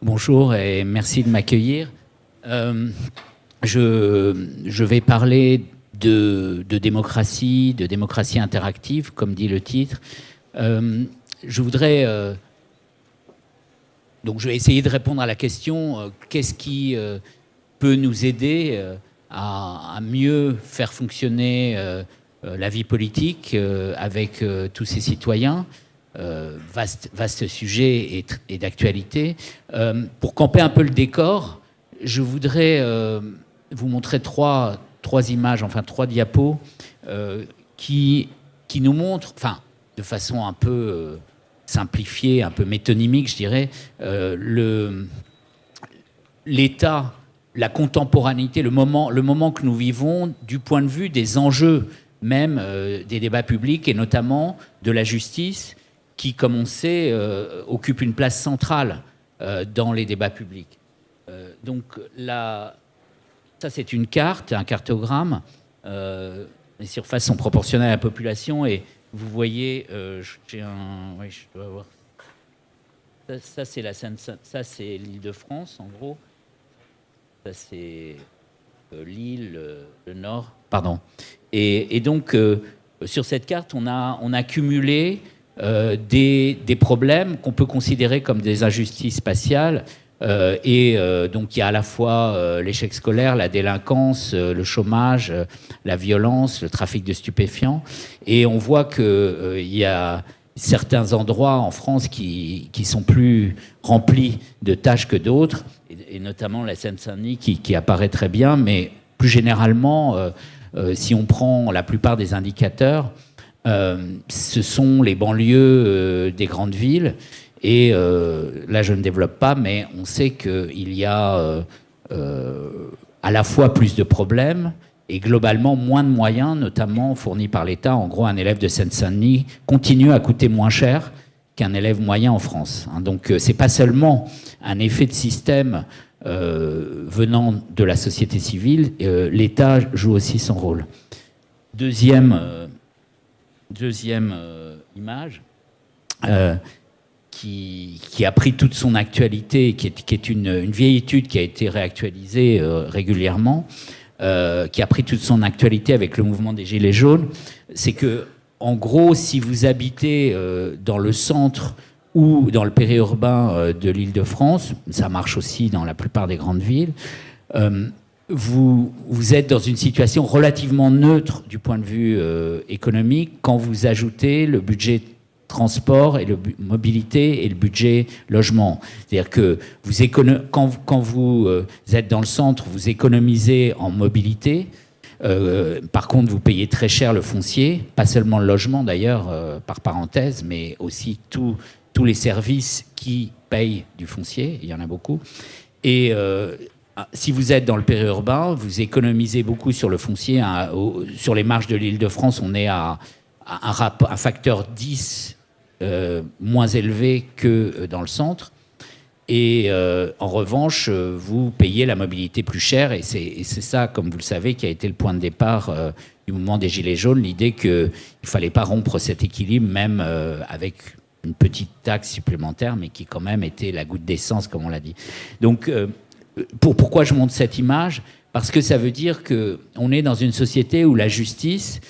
Bonjour et merci de m'accueillir. Euh, je, vais parler de, démocratie, de démocratie interactive, comme dit le titre. Euh, je voudrais... Euh, donc je vais essayer de répondre à la question, qu'est-ce qui peut nous aider à, mieux faire fonctionner la vie politique avec tous ces citoyens? Vaste, vaste sujet et, d'actualité. pour camper un peu le décor, je voudrais vous montrer trois, images, enfin trois diapos, qui, qui nous montrent, enfin, de façon un peu simplifié, un peu métonymique, je dirais, euh, l'état, la contemporanéité, le moment, le moment que nous vivons du point de vue des enjeux même euh, des débats publics et notamment de la justice qui, comme on sait, euh, occupe une place centrale euh, dans les débats publics. Euh, donc là, ça c'est une carte, un cartogramme. Les surfaces sont proportionnelles à la population et vous voyez, j'ai un, oui, je dois avoir. Ça, c'est l'Île-de-France en gros. Ça c'est l'île, le Nord, pardon. Et, et donc sur cette carte, on a, on a cumulé euh, des, problèmes qu'on peut considérer comme des injustices spatiales. Euh, et euh, donc il y a à la fois l'échec scolaire, la délinquance, le chômage, la violence, le trafic de stupéfiants. Et on voit qu'il y a certains endroits en France qui, sont plus remplis de tâches que d'autres, et, notamment la Seine-Saint-Denis qui, apparaît très bien, mais plus généralement, si on prend la plupart des indicateurs, ce sont les banlieues des grandes villes et euh, là, je ne développe pas, mais on sait qu'il y a euh, euh, à la fois plus de problèmes et globalement moins de moyens, notamment fournis par l'État. En gros, un élève de Seine-Saint-Denis continue à coûter moins cher qu'un élève moyen en France. Hein. Donc, euh, c'est pas seulement un effet de système euh, venant de la société civile, euh, l'État joue aussi son rôle. Deuxième, deuxième image qui, qui, a pris toute son actualité, qui est, une, une, vieille étude qui a été réactualisée euh, régulièrement, euh, qui a pris toute son actualité avec le mouvement des Gilets jaunes, c'est que, en gros, si vous habitez euh, dans le centre ou dans le périurbain euh, de l'Île-de-France, ça marche aussi dans la plupart des grandes villes, euh, vous, êtes dans une situation relativement neutre du point de vue euh, économique quand vous ajoutez le budget transport et le mobilité et le budget logement. C'est-à-dire que quand, vous euh, êtes dans le centre, vous économisez en mobilité. Euh, par contre, vous payez très cher le foncier, pas seulement le logement d'ailleurs, par parenthèse, mais aussi tous les services qui payent du foncier, il y en a beaucoup. Et si vous êtes dans le périurbain, vous économisez beaucoup sur le foncier. Hein, sur les marges de l'île de France, on est à, un, facteur 10 euh, moins élevé que euh, dans le centre. Et euh, en revanche, vous payez la mobilité plus chère. Et c'est ça, comme vous le savez, qui a été le point de départ du mouvement des Gilets jaunes, l'idée qu'il ne fallait pas rompre cet équilibre, même avec une petite taxe supplémentaire, mais qui quand même était la goutte d'essence, comme on l'a dit. Donc, pour, pourquoi je montre cette image? Parce que ça veut dire qu'on est dans une société où la justice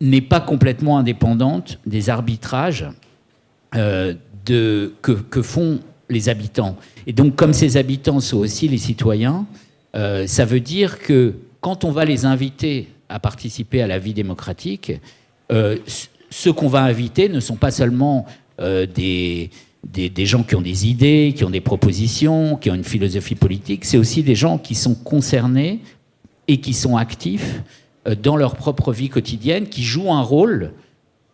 n'est pas complètement indépendante des arbitrages euh, que, font les habitants. Et donc, comme ces habitants sont aussi les citoyens, euh, ça veut dire que quand on va les inviter à participer à la vie démocratique, euh, ceux qu'on va inviter ne sont pas seulement des, des, gens qui ont des idées, qui ont des propositions, qui ont une philosophie politique, c'est aussi des gens qui sont concernés et qui sont actifs euh, dans leur propre vie quotidienne, qui jouent un rôle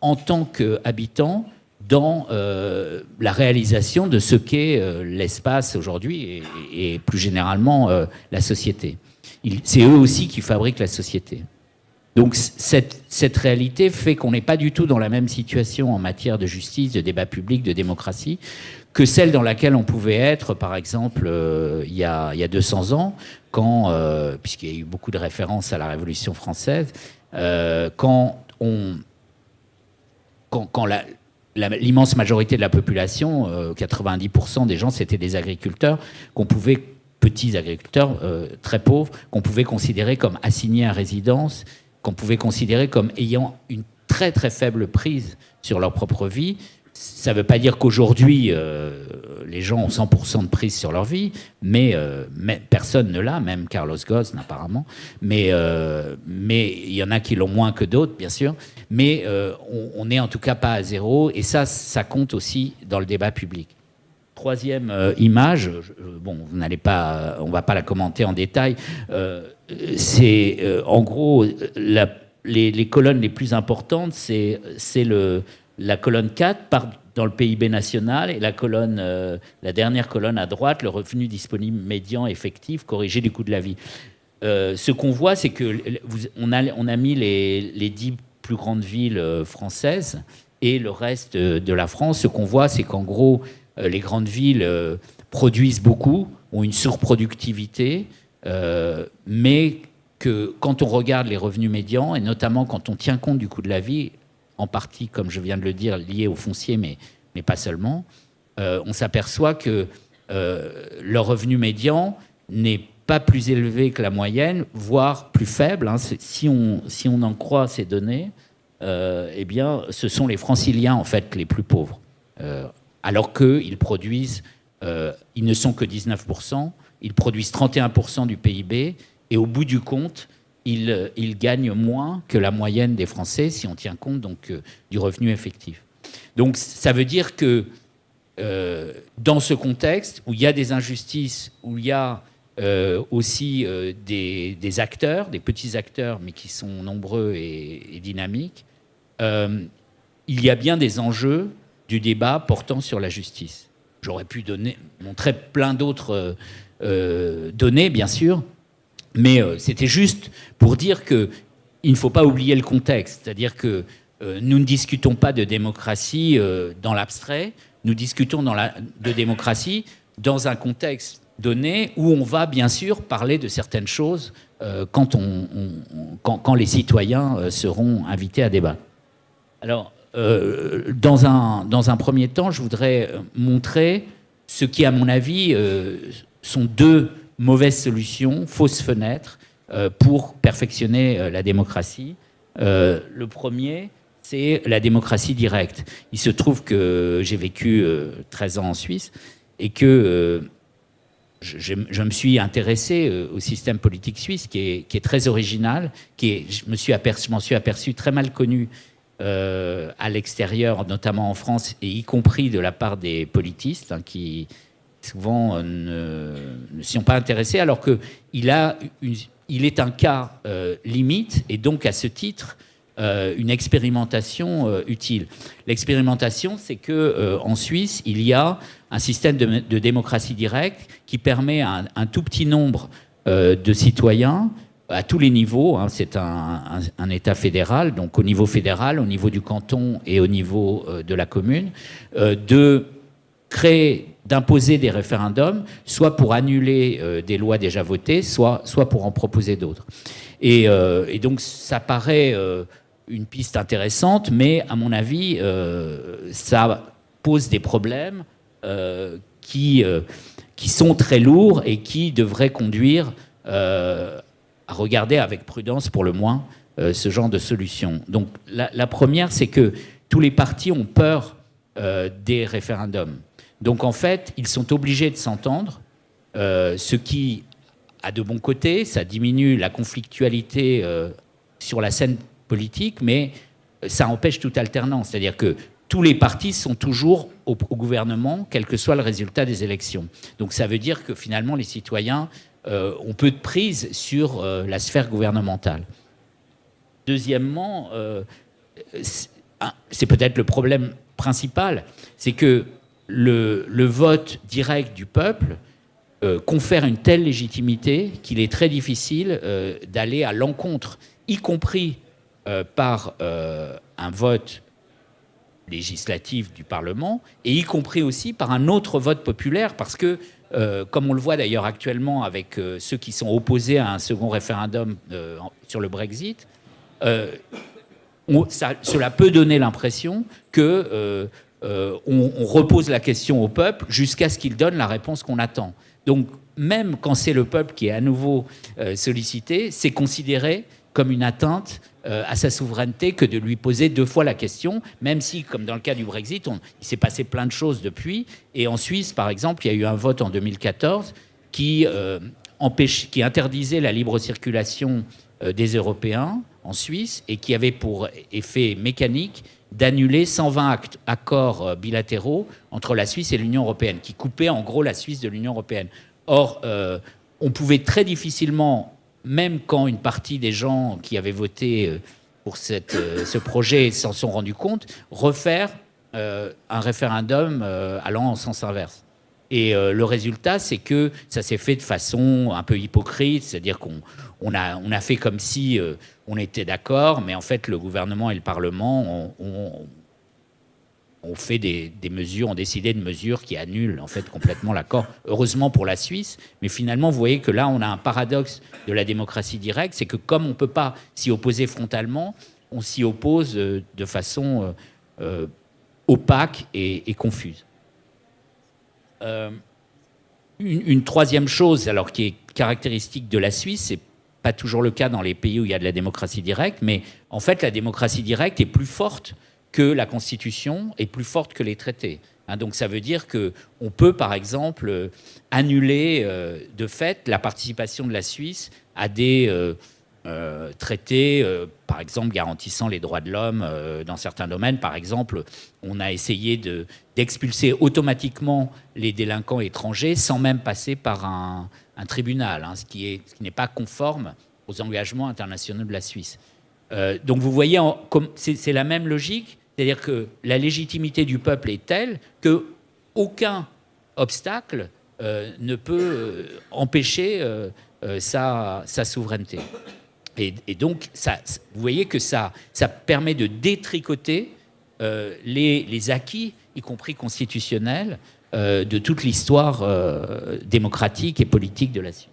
en tant qu'habitants dans euh, la réalisation de ce qu'est euh, l'espace aujourd'hui et, plus généralement la société. C'est eux aussi qui fabriquent la société. Donc cette, réalité fait qu'on n'est pas du tout dans la même situation en matière de justice, de débat public, de démocratie, que celle dans laquelle on pouvait être, par exemple, euh, il, y a, il, y a, 200 ans, quand, euh, puisqu'il y a eu beaucoup de références à la Révolution française, euh, quand, on, quand, quand l'immense majorité de la population, 90% des gens, c'était des agriculteurs qu'on pouvait petits agriculteurs très pauvres qu'on pouvait considérer comme assignés à résidence, qu'on pouvait considérer comme ayant une très très faible prise sur leur propre vie. Ça ne veut pas dire qu'aujourd'hui, euh, les gens ont 100% de prise sur leur vie, euh, mais, personne ne l'a, même Carlos Ghosn apparemment. Mais, euh, mais il y en a qui l'ont moins que d'autres, bien sûr. Mais on n'est en tout cas pas à zéro, et ça, ça compte aussi dans le débat public. Troisième image, bon, vous pas, on va pas la commenter en détail. C'est en gros les, colonnes les plus importantes, c'est la colonne 4 part dans le PIB national et la colonne, euh, la dernière colonne à droite, le revenu disponible médian effectif corrigé du coût de la vie. Euh, ce qu'on voit, c'est que on a, on a mis les, les, dix plus grandes villes euh, françaises et le reste de la France. Ce qu'on voit, c'est qu'en gros, les grandes villes produisent beaucoup, ont une surproductivité, mais que quand on regarde les revenus médians, et notamment quand on tient compte du coût de la vie, en partie, comme je viens de le dire, lié au foncier, mais, mais pas seulement, euh, on s'aperçoit que euh, le revenu médian n'est pas plus élevé que la moyenne, voire plus faible. Hein. Si, on, si on en croit ces données, euh, eh bien, ce sont les franciliens, en fait, les plus pauvres. alors qu'ils produisent, ils ne sont que 19%, ils produisent 31% du PIB, et au bout du compte, il, il, gagne moins que la moyenne des Français si on tient compte donc euh, du revenu effectif. Donc ça veut dire que euh, dans ce contexte où il y a des injustices, où il y a euh, aussi des, acteurs, des petits acteurs, mais qui sont nombreux et, dynamiques, il y a bien des enjeux du débat portant sur la justice. J'aurais pu donner, montrer plein d'autres données, bien sûr, mais euh, c'était juste pour dire qu'il ne faut pas oublier le contexte. C'est-à-dire que euh, nous ne discutons pas de démocratie euh, dans l'abstrait, nous discutons de démocratie dans un contexte donné où on va bien sûr parler de certaines choses quand, on, quand, les citoyens seront invités à débattre. Alors, dans, un, dans un premier temps, je voudrais montrer ce qui, à mon avis, sont deux mauvaise solution, fausse fenêtre euh, pour perfectionner euh, la démocratie. Euh, le premier, c'est la démocratie directe. Il se trouve que j'ai vécu 13 ans en Suisse et que je, me suis intéressé au système politique suisse qui est, très original, qui est, je m'en suis, aperçu, suis aperçu très mal connu à l'extérieur, notamment en France, et y compris de la part des politistes hein, qui, souvent euh, ne, s'y sont pas intéressés, alors qu'il il est un cas euh, limite et donc à ce titre euh, une expérimentation utile. L'expérimentation, c'est que en Suisse, il y a un système de, démocratie directe qui permet à un, tout petit nombre de citoyens à tous les niveaux, hein, c'est un, un, État fédéral, donc au niveau fédéral, au niveau du canton et au niveau de la commune, de créer d'imposer des référendums, soit pour annuler euh, des lois déjà votées, soit, soit pour en proposer d'autres. Et, euh, donc ça paraît euh, une piste intéressante, mais à mon avis, ça pose des problèmes qui, qui sont très lourds et qui devraient conduire à regarder avec prudence, pour le moins, ce genre de solution. Donc la, la première, c'est que tous les partis ont peur des référendums. Donc en fait, ils sont obligés de s'entendre, euh, ce qui a de bons côtés, ça diminue la conflictualité euh, sur la scène politique, mais ça empêche toute alternance. C'est-à-dire que tous les partis sont toujours au, gouvernement, quel que soit le résultat des élections. Donc ça veut dire que finalement, les citoyens euh, ont peu de prise sur la sphère gouvernementale. Deuxièmement, c'est peut-être le problème principal, c'est que le, vote direct du peuple euh, confère une telle légitimité qu'il est très difficile euh, d'aller à l'encontre, y compris euh, par un vote législatif du Parlement, et y compris aussi par un autre vote populaire, parce que, comme on le voit d'ailleurs actuellement avec ceux qui sont opposés à un second référendum sur le Brexit, cela peut donner l'impression que on, repose la question au peuple jusqu'à ce qu'il donne la réponse qu'on attend. Donc, même quand c'est le peuple qui est à nouveau sollicité, c'est considéré comme une atteinte euh, à sa souveraineté que de lui poser deux fois la question, même si, comme dans le cas du Brexit, il s'est passé plein de choses depuis. Et en Suisse, par exemple, il y a eu un vote en 2014 qui, euh, interdisait la libre circulation euh, des Européens en Suisse et qui avait pour effet mécanique d'annuler 120 accords bilatéraux entre la Suisse et l'Union européenne, qui coupaient en gros la Suisse de l'Union européenne. Or, on pouvait très difficilement même quand une partie des gens qui avaient voté euh, pour euh, ce projet s'en sont rendus compte, refaire euh, un référendum allant en sens inverse. Et le résultat, c'est que ça s'est fait de façon un peu hypocrite, c'est-à-dire qu'on a, fait comme si on était d'accord, mais en fait, le gouvernement et le Parlement ont fait des, mesures, ont décidé de mesures qui annulent en fait complètement l'accord. Heureusement pour la Suisse, mais finalement, vous voyez que là, on a un paradoxe de la démocratie directe, c'est que comme on ne peut pas s'y opposer frontalement, on s'y oppose euh, de façon euh, euh, opaque et, confuse. Une, une, troisième chose, alors qui est caractéristique de la Suisse, c'est pas toujours le cas dans les pays où il y a de la démocratie directe, mais en fait, la démocratie directe est plus forte que la Constitution est plus forte que les traités. Hein, donc ça veut dire qu'on peut, par exemple, euh, annuler euh, de fait la participation de la Suisse à des euh, traités, par exemple, garantissant les droits de l'homme dans certains domaines. Par exemple, on a essayé d'expulser automatiquement les délinquants étrangers sans même passer par un, tribunal, hein, ce qui n'est pas conforme aux engagements internationaux de la Suisse. donc vous voyez, c'est la même logique, c'est-à-dire que la légitimité du peuple est telle que aucun obstacle euh, ne peut euh, empêcher euh, sa, souveraineté. Et, donc, vous voyez que ça, ça permet de détricoter les, les, acquis, y compris constitutionnels, de toute l'histoire démocratique et politique de la Suisse.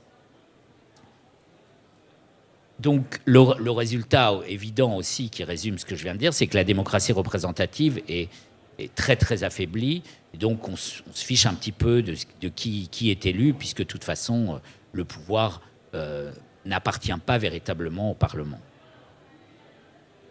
Donc le, résultat évident aussi qui résume ce que je viens de dire, c'est que la démocratie représentative est, très très affaiblie. donc on, se fiche un petit peu de, qui, est élu, puisque de toute façon euh, le pouvoir euh, n'appartient pas véritablement au Parlement.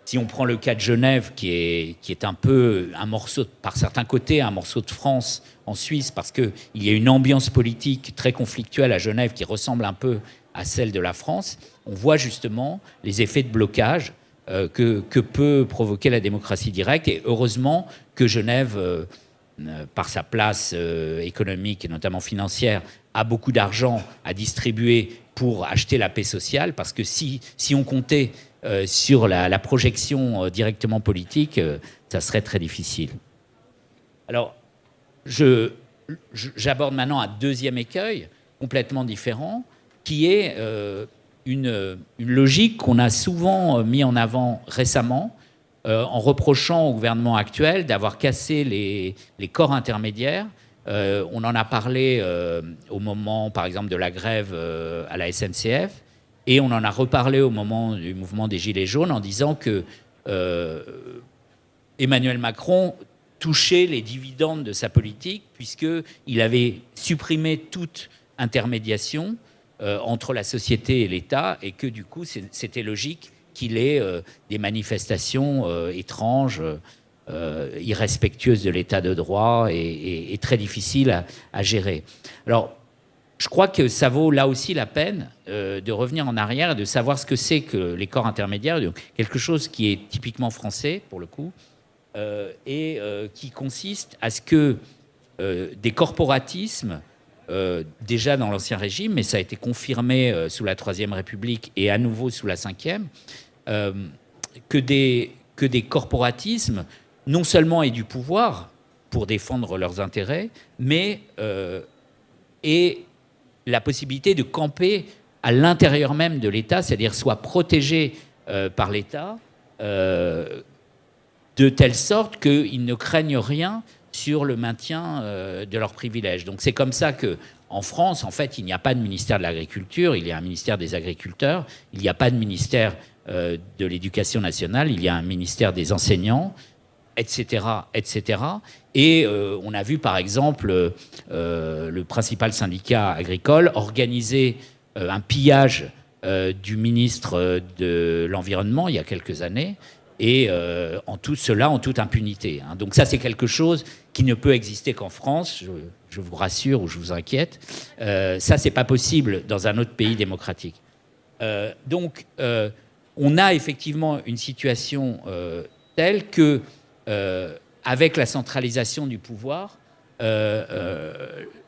Si on prend le cas de Genève, qui est, un peu un morceau, par certains côtés, un morceau de France en Suisse, parce qu'il y a une ambiance politique très conflictuelle à Genève qui ressemble un peu à celle de la France, on voit justement les effets de blocage euh, que, peut provoquer la démocratie directe. Et heureusement que Genève, euh, euh, par sa place économique et notamment financière, a beaucoup d'argent à distribuer pour acheter la paix sociale, parce que si, si on comptait sur la, projection directement politique, ça serait très difficile. Alors, j'aborde maintenant un deuxième écueil complètement différent, qui est euh, une, logique qu'on a souvent euh, mis en avant récemment euh, en reprochant au gouvernement actuel d'avoir cassé les, corps intermédiaires. On en a parlé au moment, par exemple, de la grève à la SNCF, et on en a reparlé au moment du mouvement des Gilets jaunes en disant que Emmanuel Macron touchait les dividendes de sa politique puisqu'il avait supprimé toute intermédiation euh, entre la société et l'État et que du coup c'était logique qu'il ait euh, des manifestations euh, étranges, irrespectueuses de l'État de droit et, très difficiles à, gérer. Alors je crois que ça vaut là aussi la peine de revenir en arrière et de savoir ce que c'est que les corps intermédiaires, quelque chose qui est typiquement français pour le coup, et qui consiste à ce que des corporatismes euh, déjà dans l'Ancien Régime, mais ça a été confirmé euh, sous la Troisième République et à nouveau sous la Cinquième, euh, que, des, que des corporatismes non seulement aient du pouvoir pour défendre leurs intérêts, mais aient la possibilité de camper à l'intérieur même de l'État, c'est-à-dire soit protégés par l'État, de telle sorte qu'ils ne craignent rien sur le maintien euh, de leurs privilèges. Donc c'est comme ça que en France, en fait, il n'y a pas de ministère de l'Agriculture, il y a un ministère des Agriculteurs, il n'y a pas de ministère de l'éducation nationale, il y a un ministère des enseignants, etc., etc. Et on a vu, par exemple, le principal syndicat agricole organiser un pillage du ministre de l'Environnement il y a quelques années, et euh, en tout cela en toute impunité. Hein. Donc ça, c'est quelque chose qui ne peut exister qu'en France, je, vous rassure ou je vous inquiète. Euh, ça, c'est pas possible dans un autre pays démocratique. Euh, donc, euh, on a effectivement une situation telle que, avec la centralisation du pouvoir,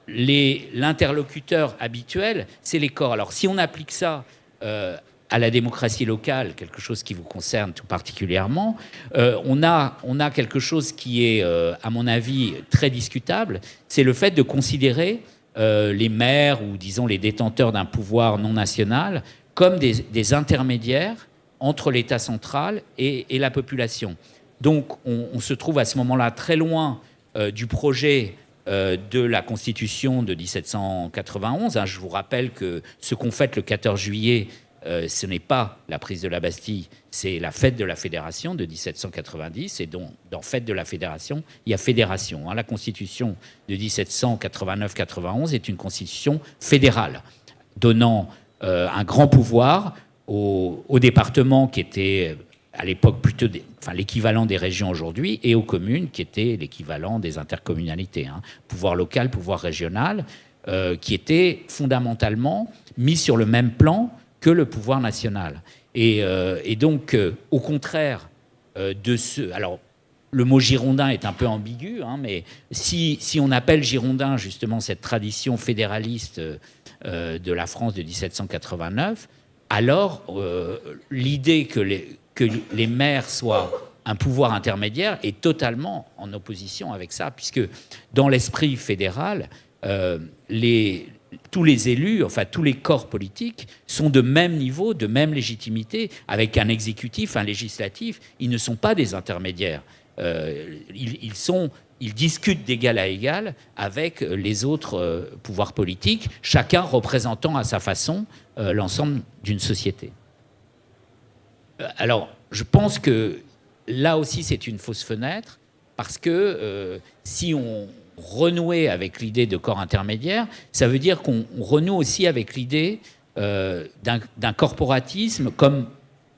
l'interlocuteur habituel, c'est les corps. Alors, si on applique ça à la démocratie locale, quelque chose qui vous concerne tout particulièrement, euh, on, a, quelque chose qui est, euh, à mon avis, très discutable, c'est le fait de considérer euh, les maires ou, disons, les détenteurs d'un pouvoir non national comme des, intermédiaires entre l'État central et, la population. Donc, on, se trouve à ce moment-là très loin du projet de la Constitution de 1791. Hein, je vous rappelle que ce qu'on fait le 14 juillet, euh, ce n'est pas la prise de la Bastille, c'est la fête de la Fédération de 1790. Et donc, dans fête de la Fédération, il y a fédération. Hein. La Constitution de 1789-91 est une constitution fédérale, donnant euh, un grand pouvoir aux, départements qui étaient à l'époque plutôt enfin, l'équivalent des régions aujourd'hui, et aux communes qui étaient l'équivalent des intercommunalités. Hein. Pouvoir local, pouvoir régional, euh, qui étaient fondamentalement mis sur le même plan que le pouvoir national. Et, euh, donc, euh, au contraire de ce... Alors, le mot girondin est un peu ambigu, hein, mais si, si, on appelle girondin justement cette tradition fédéraliste de la France de 1789, alors l'idée que les, que les maires soient un pouvoir intermédiaire est totalement en opposition avec ça, puisque dans l'esprit fédéral, les, tous les élus, enfin tous les corps politiques, sont de même niveau, de même légitimité, avec un exécutif, un législatif. Ils ne sont pas des intermédiaires. Euh, ils, discutent d'égal à égal avec les autres euh, pouvoirs politiques, chacun représentant à sa façon euh, l'ensemble d'une société. Alors, je pense que là aussi, c'est une fausse fenêtre, parce que si on, renouer avec l'idée de corps intermédiaire, ça veut dire qu'on renoue aussi avec l'idée euh, d'un corporatisme comme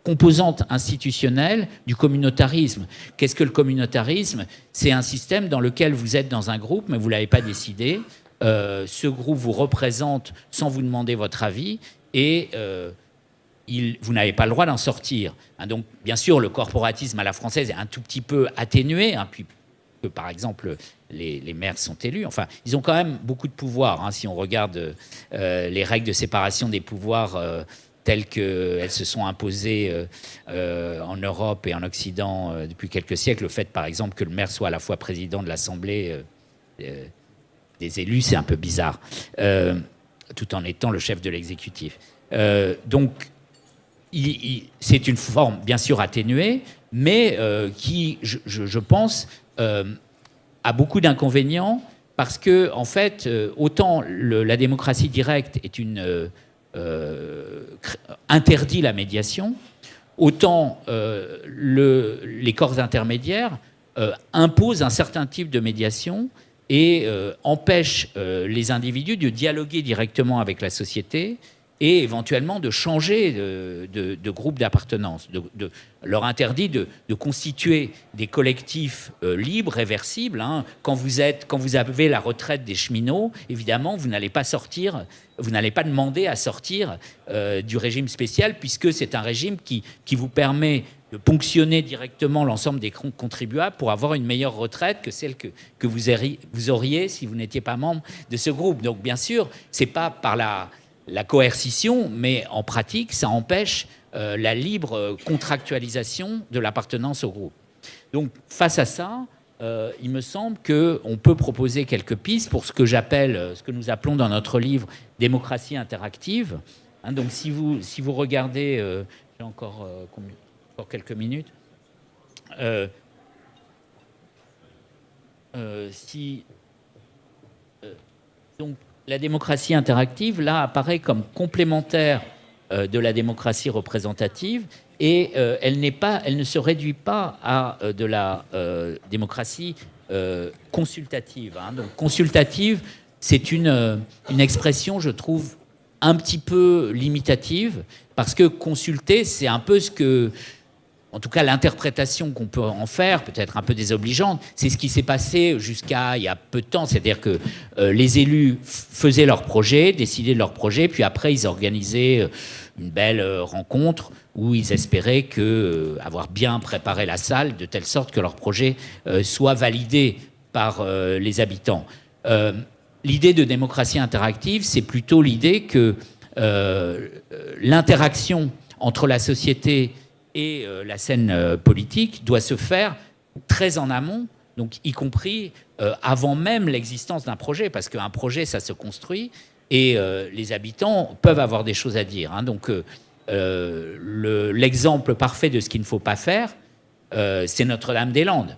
composante institutionnelle du communautarisme. Qu'est-ce que le communautarisme? C'est un système dans lequel vous êtes dans un groupe, mais vous ne l'avez pas décidé. Euh, ce groupe vous représente sans vous demander votre avis et euh, vous n'avez pas le droit d'en sortir. Hein, donc, bien sûr, le corporatisme à la française est un tout petit peu atténué, hein, puis par exemple, les, maires sont élus. Enfin, ils ont quand même beaucoup de pouvoir. Hein, si on regarde euh, les règles de séparation des pouvoirs euh, telles qu'elles se sont imposées euh, en Europe et en Occident depuis quelques siècles, le fait, par exemple, que le maire soit à la fois président de l'Assemblée des élus, c'est un peu bizarre, tout en étant le chef de l'exécutif. donc, c'est une forme bien sûr atténuée, mais qui, je, pense, a beaucoup d'inconvénients parce que, en fait, euh, autant la démocratie directe euh, euh, interdit la médiation, autant le, les corps intermédiaires imposent un certain type de médiation et empêchent les individus de dialoguer directement avec la société et éventuellement de changer de, groupe d'appartenance, de, leur interdit de, constituer des collectifs euh, libres, réversibles. Hein. Quand, vous êtes, quand vous avez la retraite des cheminots, évidemment, vous n'allez pas sortir, vous n'allez pas demander à sortir euh, du régime spécial, puisque c'est un régime qui, qui vous permet de ponctionner directement l'ensemble des contribuables pour avoir une meilleure retraite que celle que, que vous, auriez, vous auriez si vous n'étiez pas membre de ce groupe. Donc bien sûr, c'est pas par la, la coercition, mais en pratique, ça empêche euh, la libre contractualisation de l'appartenance au groupe. Donc, face à ça, euh, il me semble qu'on peut proposer quelques pistes pour ce que j'appelle, euh, ce que nous appelons dans notre livre démocratie interactive. Hein, donc, si vous, si vous regardez, j'ai encore, encore, quelques minutes. si, donc, la démocratie interactive, là, apparaît comme complémentaire de la démocratie représentative et elle, n'est pas, elle ne se réduit pas à de la démocratie consultative. Hein. Donc, consultative, c'est une, une expression, je trouve, un petit peu limitative, parce que consulter, c'est un peu ce que en tout cas l'interprétation qu'on peut en faire, peut-être un peu désobligeante, c'est ce qui s'est passé jusqu'à il y a peu de temps. C'est-à-dire que euh, les élus faisaient leur projet, décidaient de leur projet, puis après ils organisaient euh, une belle euh, rencontre où ils espéraient que, avoir bien préparé la salle de telle sorte que leur projet soit validé par les habitants. l'idée de démocratie interactive, c'est plutôt l'idée que l'interaction entre la société et euh, la scène euh, politique doit se faire très en amont, donc y compris euh, avant même l'existence d'un projet, parce qu'un projet, ça se construit, et les habitants peuvent avoir des choses à dire. Hein. donc l'exemple parfait de ce qu'il ne faut pas faire, c'est Notre-Dame-des-Landes.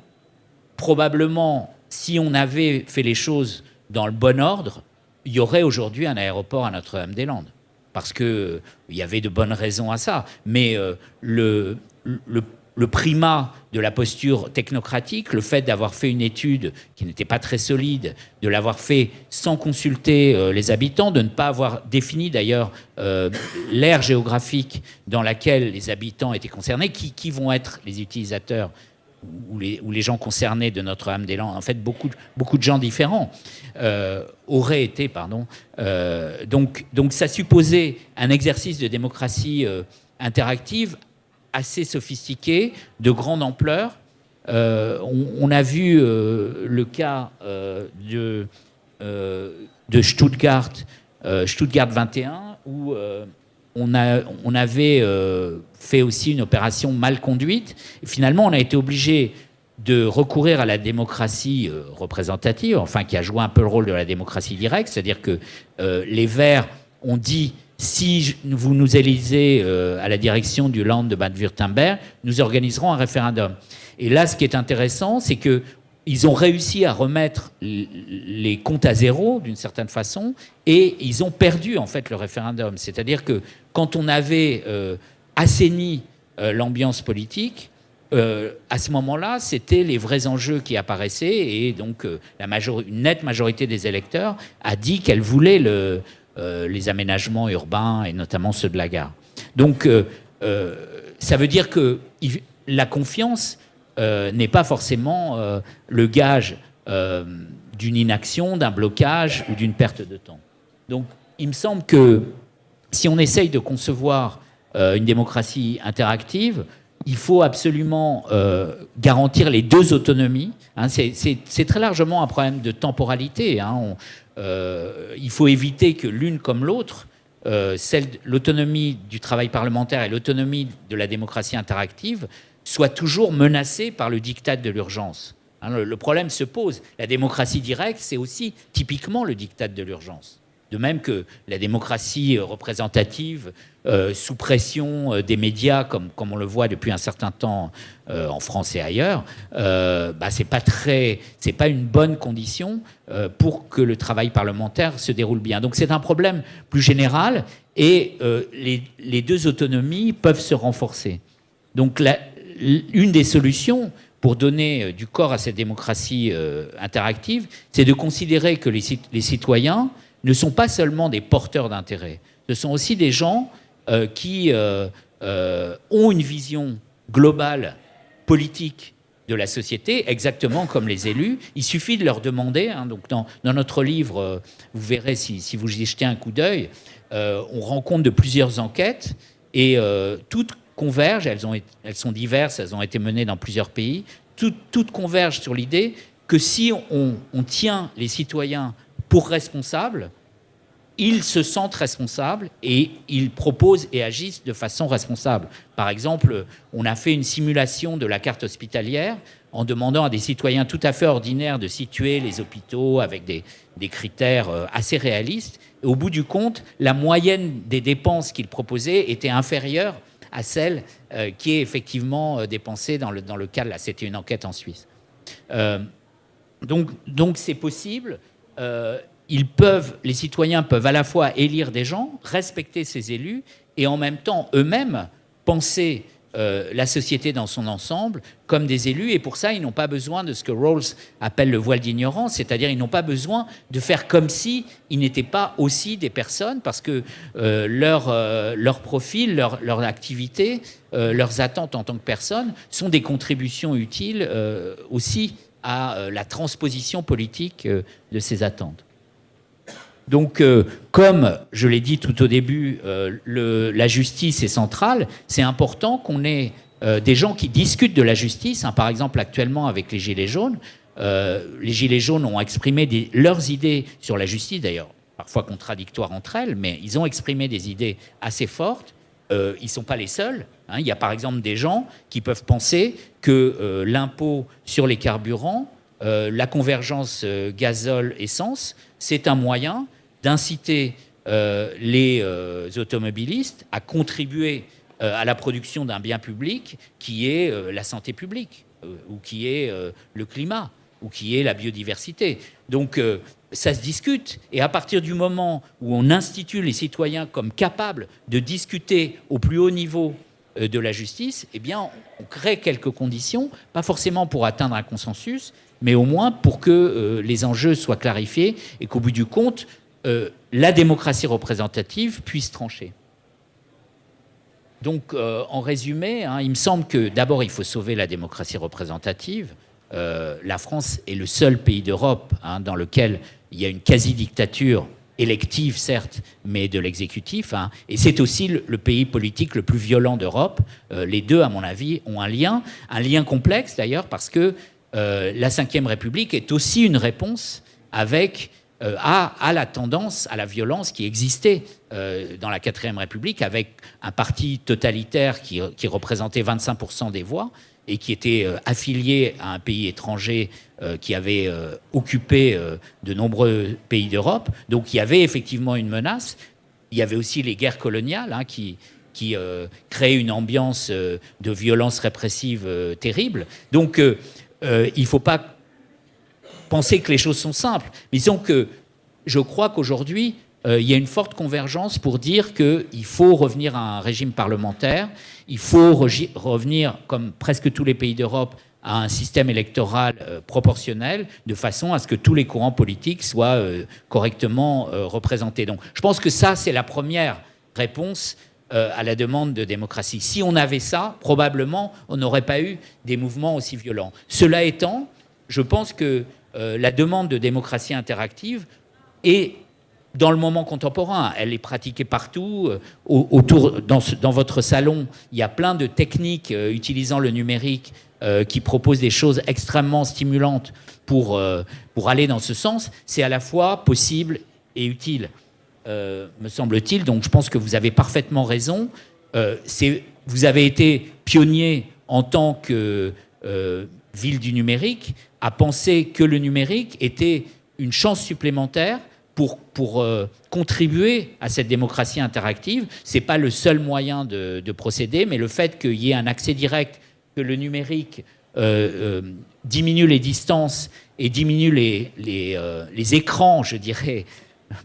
Probablement, si on avait fait les choses dans le bon ordre, il y aurait aujourd'hui un aéroport à Notre-Dame-des-Landes parce qu'il y avait de bonnes raisons à ça. Mais euh, le, le, primat de la posture technocratique, le fait d'avoir fait une étude qui n'était pas très solide, de l'avoir fait sans consulter euh, les habitants, de ne pas avoir défini d'ailleurs euh, l'aire géographique dans laquelle les habitants étaient concernés, qui vont être les utilisateurs ou les, gens concernés de Notre-Dame-des-Landes, en fait beaucoup, de gens différents, euh, auraient été, pardon. Euh, donc, donc ça supposait un exercice de démocratie euh, interactive assez sophistiqué, de grande ampleur. On, a vu le cas de, de Stuttgart, Stuttgart 21, où on, avait euh, fait aussi une opération mal conduite. Et finalement, on a été obligé de recourir à la démocratie euh, représentative, enfin qui a joué un peu le rôle de la démocratie directe, c'est-à-dire que euh, les Verts ont dit si vous nous élisez à la direction du Land de Bade-Württemberg, nous organiserons un référendum. Et là, ce qui est intéressant, c'est que ils ont réussi à remettre les comptes à zéro d'une certaine façon et ils ont perdu en fait le référendum. C'est-à-dire que quand on avait euh, assaini euh, l'ambiance politique, euh, à ce moment-là, c'était les vrais enjeux qui apparaissaient et donc la une nette majorité des électeurs a dit qu'elle voulait le, les aménagements urbains et notamment ceux de la gare. Donc ça veut dire que la confiance euh, n'est pas forcément euh, le gage euh, d'une inaction, d'un blocage ou d'une perte de temps. Donc il me semble que si on essaye de concevoir une démocratie interactive, il faut absolument garantir les deux autonomies. Hein. c'est très largement un problème de temporalité. Hein. il faut éviter que l'une comme l'autre, l'autonomie du travail parlementaire et l'autonomie de la démocratie interactive, soit toujours menacé par le diktat de l'urgence. Hein, le, problème se pose. La démocratie directe, c'est aussi typiquement le diktat de l'urgence. De même que la démocratie euh, représentative, euh, sous pression euh, des médias, comme, comme on le voit depuis un certain temps en France et ailleurs, bah, c'est pas pas une bonne condition pour que le travail parlementaire se déroule bien. Donc c'est un problème plus général et les, les, deux autonomies peuvent se renforcer. Donc la, une des solutions pour donner euh, du corps à cette démocratie euh, interactive, c'est de considérer que les, citoyens ne sont pas seulement des porteurs d'intérêt, ce sont aussi des gens euh, qui ont une vision globale, politique de la société, exactement comme les élus. Il suffit de leur demander, hein, donc dans, notre livre, vous verrez si, vous y jetez un coup d'œil, on rend compte de plusieurs enquêtes, et toutes convergent, elles, ont, elles sont diverses, elles ont été menées dans plusieurs pays, toutes, convergent sur l'idée que si on, tient les citoyens pour responsables, ils se sentent responsables et ils proposent et agissent de façon responsable. Par exemple, on a fait une simulation de la carte hospitalière en demandant à des citoyens tout à fait ordinaires de situer les hôpitaux avec des, des critères euh, assez réalistes. Et au bout du compte, la moyenne des dépenses qu'ils proposaient était inférieure à celle euh, qui est effectivement euh, dépensée dans le, dans le cas, là c'était une enquête en Suisse. Euh, donc c'est possible. les citoyens peuvent à la fois élire des gens, respecter ces élus, et en même temps eux-mêmes penser euh, la société dans son ensemble comme des élus. Et pour ça, ils n'ont pas besoin de ce que Rawls appelle le voile d'ignorance, c'est-à-dire ils n'ont pas besoin de faire comme si ils n'étaient pas aussi des personnes, parce que euh, leur, euh, leur profil, leur, leur activité, leurs attentes en tant que personnes sont des contributions utiles aussi à la transposition politique de ces attentes. Donc, euh, comme je l'ai dit tout au début, euh, la justice est centrale, c'est important qu'on ait euh, des gens qui discutent de la justice. Hein. par exemple, actuellement, avec les Gilets jaunes, les Gilets jaunes ont exprimé leurs idées sur la justice, d'ailleurs, parfois contradictoires entre elles, mais ils ont exprimé des idées assez fortes. ils ne sont pas les seuls. Hein. Il y a par exemple des gens qui peuvent penser que l'impôt sur les carburants, la convergence gazole-essence, c'est un moyen d'inciter euh, les euh, automobilistes à contribuer euh, à la production d'un bien public qui est la santé publique, ou qui est le climat, ou qui est la biodiversité. Donc ça se discute. Et à partir du moment où on institue les citoyens comme capables de discuter au plus haut niveau de la justice, eh bien, on crée quelques conditions, pas forcément pour atteindre un consensus, mais au moins pour que les enjeux soient clarifiés et qu'au bout du compte, euh, la démocratie représentative puisse trancher. Donc, euh, en résumé, hein, il me semble que d'abord, il faut sauver la démocratie représentative. Euh, la France est le seul pays d'Europe hein, dans lequel il y a une quasi-dictature élective, certes, mais de l'exécutif. Hein. et c'est aussi le, pays politique le plus violent d'Europe. les deux, à mon avis, ont un lien, un lien complexe d'ailleurs, parce que la Ve République est aussi une réponse avec euh, à, la tendance, à la violence qui existait euh, dans la 4ème République avec un parti totalitaire qui, représentait 25% des voix et qui était euh, affilié à un pays étranger qui avait occupé de nombreux pays d'Europe. Donc il y avait effectivement une menace. Il y avait aussi les guerres coloniales hein, qui, qui une ambiance de violence répressive terrible. Donc il ne faut pas penser que les choses sont simples. Mais disons que je crois qu'aujourd'hui, euh, il y a une forte convergence pour dire qu'il faut revenir à un régime parlementaire, il faut revenir, comme presque tous les pays d'Europe, à un système électoral euh, proportionnel, de façon à ce que tous les courants politiques soient euh, correctement représentés. Donc je pense que ça, c'est la première réponse à la demande de démocratie. Si on avait ça, probablement, on n'aurait pas eu des mouvements aussi violents. Cela étant, je pense que euh, la demande de démocratie interactive est dans le moment contemporain. Elle est pratiquée partout. Euh, autour, dans, votre salon, il y a plein de techniques euh, utilisant le numérique qui proposent des choses extrêmement stimulantes pour, pour aller dans ce sens. C'est à la fois possible et utile, me semble-t-il. Donc je pense que vous avez parfaitement raison. vous avez été pionnier en tant que ville du numérique à penser que le numérique était une chance supplémentaire pour, euh, contribuer à cette démocratie interactive. Ce n'est pas le seul moyen de, procéder, mais le fait qu'il y ait un accès direct, que le numérique euh, euh, diminue les distances et diminue les, les, écrans, je dirais,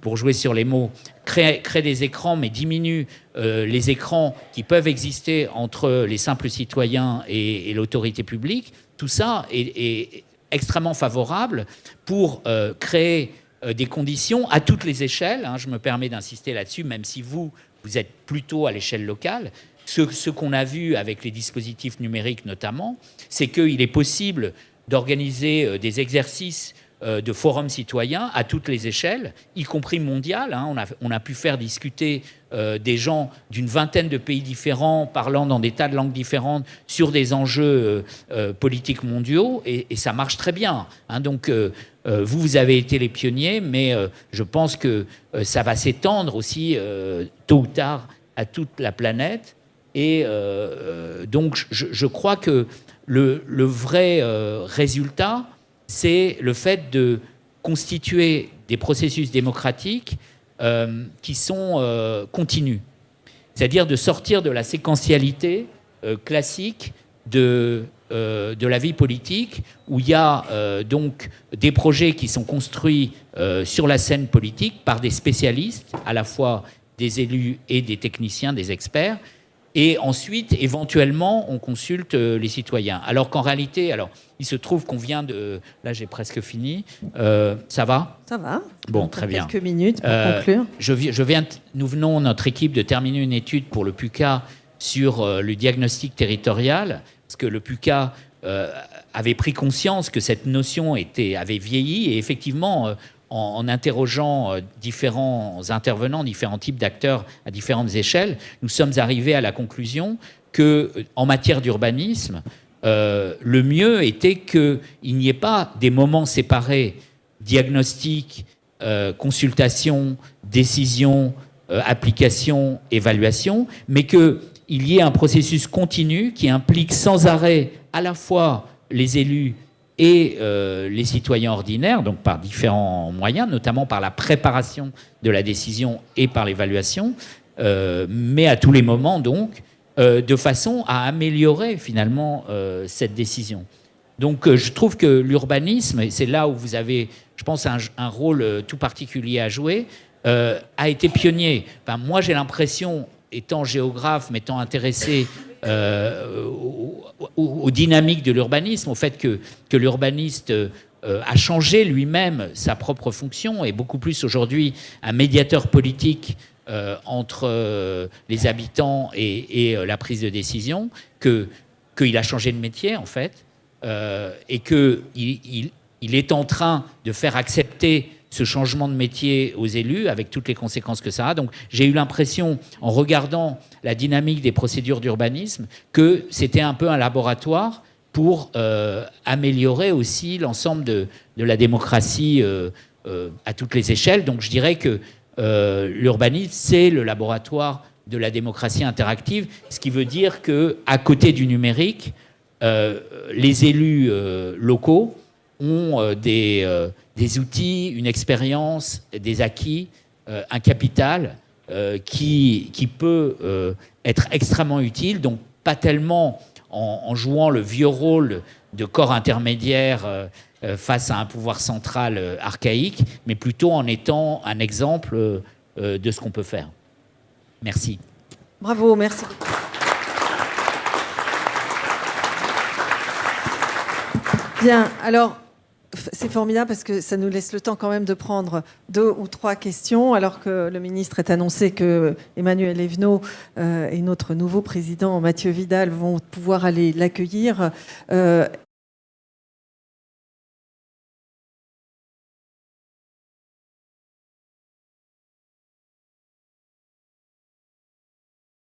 pour jouer sur les mots, crée, des écrans, mais diminue les écrans qui peuvent exister entre les simples citoyens et, l'autorité publique, tout ça est, extrêmement favorable pour euh, créer euh, des conditions à toutes les échelles. Hein, je me permets d'insister là-dessus, même si vous, vous êtes plutôt à l'échelle locale. Ce, qu'on a vu avec les dispositifs numériques notamment, c'est qu'il est possible d'organiser euh, des exercices euh, de forums citoyens à toutes les échelles, y compris mondiales. Hein. On, a, pu faire discuter euh, des gens d'une vingtaine de pays différents, parlant dans des tas de langues différentes, sur des enjeux euh, politiques mondiaux, et, ça marche très bien. Hein. Donc, vous, vous avez été les pionniers, mais je pense que ça va s'étendre aussi, tôt ou tard, à toute la planète. Et donc, je, crois que le vrai résultat, c'est le fait de constituer des processus démocratiques euh, qui sont euh, continus. C'est-à-dire de sortir de la séquentialité euh, classique de de la vie politique où il y a donc des projets qui sont construits sur la scène politique par des spécialistes, à la fois des élus et des techniciens, des experts, et ensuite, éventuellement, on consulte les citoyens. Alors qu'en réalité, alors, il se trouve qu'on vient de... Là, j'ai presque fini. ça va? Ça va. Bon, très bien. Quelques minutes pour conclure. Je, je viens, nous venons, notre équipe, de terminer une étude pour le PUCA sur le diagnostic territorial parce que le PUCA euh, avait pris conscience que cette notion était, avait vieilli, et effectivement, euh, en, interrogeant euh, différents intervenants, différents types d'acteurs à différentes échelles, nous sommes arrivés à la conclusion que, en matière d'urbanisme, le mieux était qu'il n'y ait pas des moments séparés, diagnostic, consultation, décision, application, évaluation, mais que il y ait un processus continu qui implique sans arrêt à la fois les élus et euh, les citoyens ordinaires, donc par différents moyens, notamment par la préparation de la décision et par l'évaluation, euh, mais à tous les moments donc, euh, de façon à améliorer finalement cette décision. Donc je trouve que l'urbanisme, et c'est là où vous avez, je pense, un, un rôle tout particulier à jouer, a été pionnier. Enfin, moi j'ai l'impression, étant géographe, m'étant intéressé euh, aux, dynamiques de l'urbanisme, au fait que, que l'urbaniste euh, a changé lui-même sa propre fonction, et beaucoup plus aujourd'hui un médiateur politique euh, entre les habitants et, la prise de décision, qu'il a changé de métier en fait, et qu'il il, il est en train de faire accepter ce changement de métier aux élus, avec toutes les conséquences que ça a. Donc j'ai eu l'impression, en regardant la dynamique des procédures d'urbanisme, que c'était un peu un laboratoire pour euh, améliorer aussi l'ensemble de, la démocratie euh, euh, à toutes les échelles. Donc je dirais que l'urbanisme, c'est le laboratoire de la démocratie interactive, ce qui veut dire qu'à côté du numérique, les élus locaux ont des des outils, une expérience, des acquis, euh, un capital euh, qui, qui peut euh, être extrêmement utile, donc pas tellement en, jouant le vieux rôle de corps intermédiaire face à un pouvoir central archaïque, mais plutôt en étant un exemple de ce qu'on peut faire. Merci. Bravo, merci. Bien, alors c'est formidable parce que ça nous laisse le temps quand même de prendre deux ou trois questions, alors que le ministre est annoncé que Emmanuel Evenot euh, et notre nouveau président Mathieu Vidal vont pouvoir aller l'accueillir. Euh,